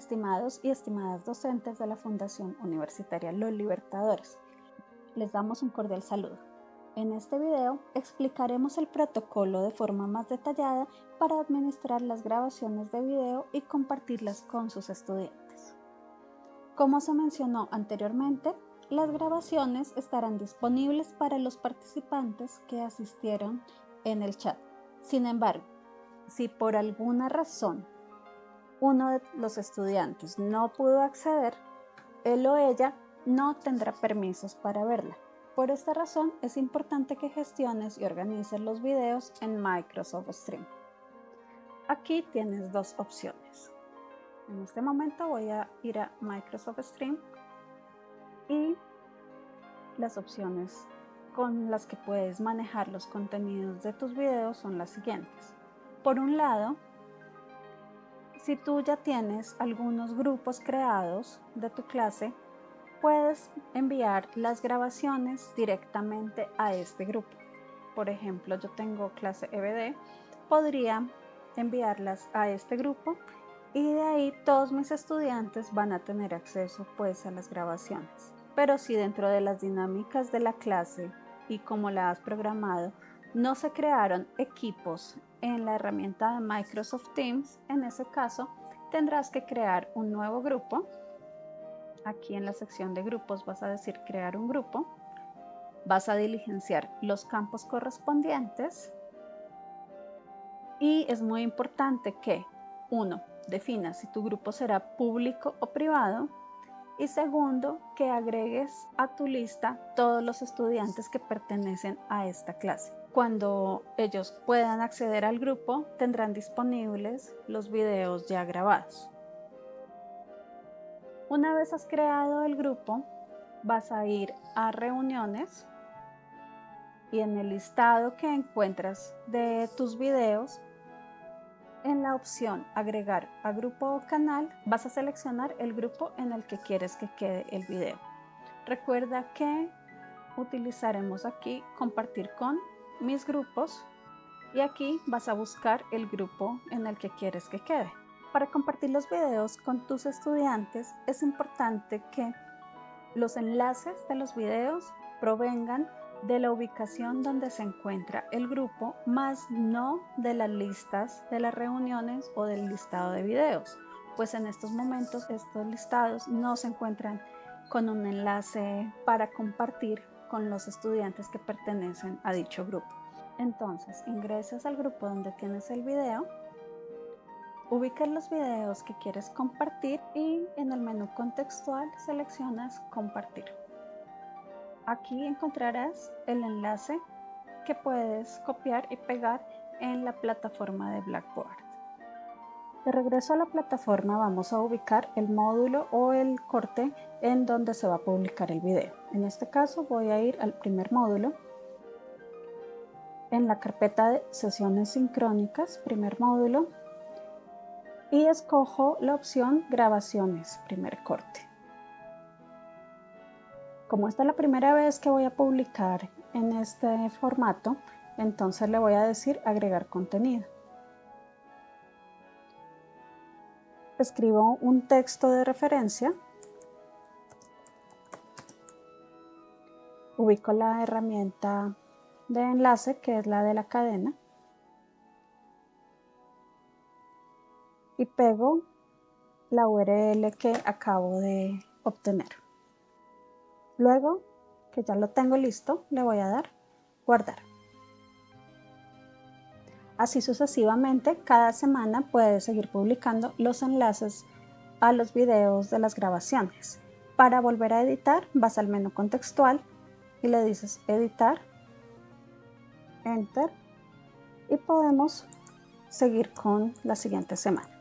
Estimados y estimadas docentes de la Fundación Universitaria Los Libertadores, les damos un cordial saludo. En este video explicaremos el protocolo de forma más detallada para administrar las grabaciones de video y compartirlas con sus estudiantes. Como se mencionó anteriormente, las grabaciones estarán disponibles para los participantes que asistieron en el chat. Sin embargo, si por alguna razón uno de los estudiantes no pudo acceder, él o ella no tendrá permisos para verla. Por esta razón es importante que gestiones y organices los videos en Microsoft Stream. Aquí tienes dos opciones. En este momento voy a ir a Microsoft Stream y las opciones con las que puedes manejar los contenidos de tus videos son las siguientes. Por un lado, si tú ya tienes algunos grupos creados de tu clase, puedes enviar las grabaciones directamente a este grupo. Por ejemplo, yo tengo clase EBD, podría enviarlas a este grupo y de ahí todos mis estudiantes van a tener acceso pues a las grabaciones. Pero si dentro de las dinámicas de la clase y como la has programado, no se crearon equipos en la herramienta de Microsoft Teams, en ese caso tendrás que crear un nuevo grupo. Aquí en la sección de grupos vas a decir crear un grupo. Vas a diligenciar los campos correspondientes. Y es muy importante que, uno, defina si tu grupo será público o privado. Y segundo, que agregues a tu lista todos los estudiantes que pertenecen a esta clase. Cuando ellos puedan acceder al grupo, tendrán disponibles los videos ya grabados. Una vez has creado el grupo, vas a ir a reuniones y en el listado que encuentras de tus videos, en la opción agregar a grupo o canal, vas a seleccionar el grupo en el que quieres que quede el video. Recuerda que utilizaremos aquí compartir con mis grupos y aquí vas a buscar el grupo en el que quieres que quede. Para compartir los videos con tus estudiantes es importante que los enlaces de los videos provengan de la ubicación donde se encuentra el grupo, más no de las listas de las reuniones o del listado de videos, pues en estos momentos estos listados no se encuentran con un enlace para compartir con los estudiantes que pertenecen a dicho grupo. Entonces ingresas al grupo donde tienes el video, ubicas los videos que quieres compartir y en el menú contextual seleccionas compartir. Aquí encontrarás el enlace que puedes copiar y pegar en la plataforma de Blackboard. De regreso a la plataforma vamos a ubicar el módulo o el corte en donde se va a publicar el video. En este caso voy a ir al primer módulo. En la carpeta de sesiones sincrónicas, primer módulo. Y escojo la opción grabaciones, primer corte. Como esta es la primera vez que voy a publicar en este formato, entonces le voy a decir agregar contenido. Escribo un texto de referencia, ubico la herramienta de enlace que es la de la cadena y pego la URL que acabo de obtener. Luego que ya lo tengo listo, le voy a dar guardar. Así sucesivamente, cada semana puedes seguir publicando los enlaces a los videos de las grabaciones. Para volver a editar, vas al menú contextual y le dices editar, enter y podemos seguir con la siguiente semana.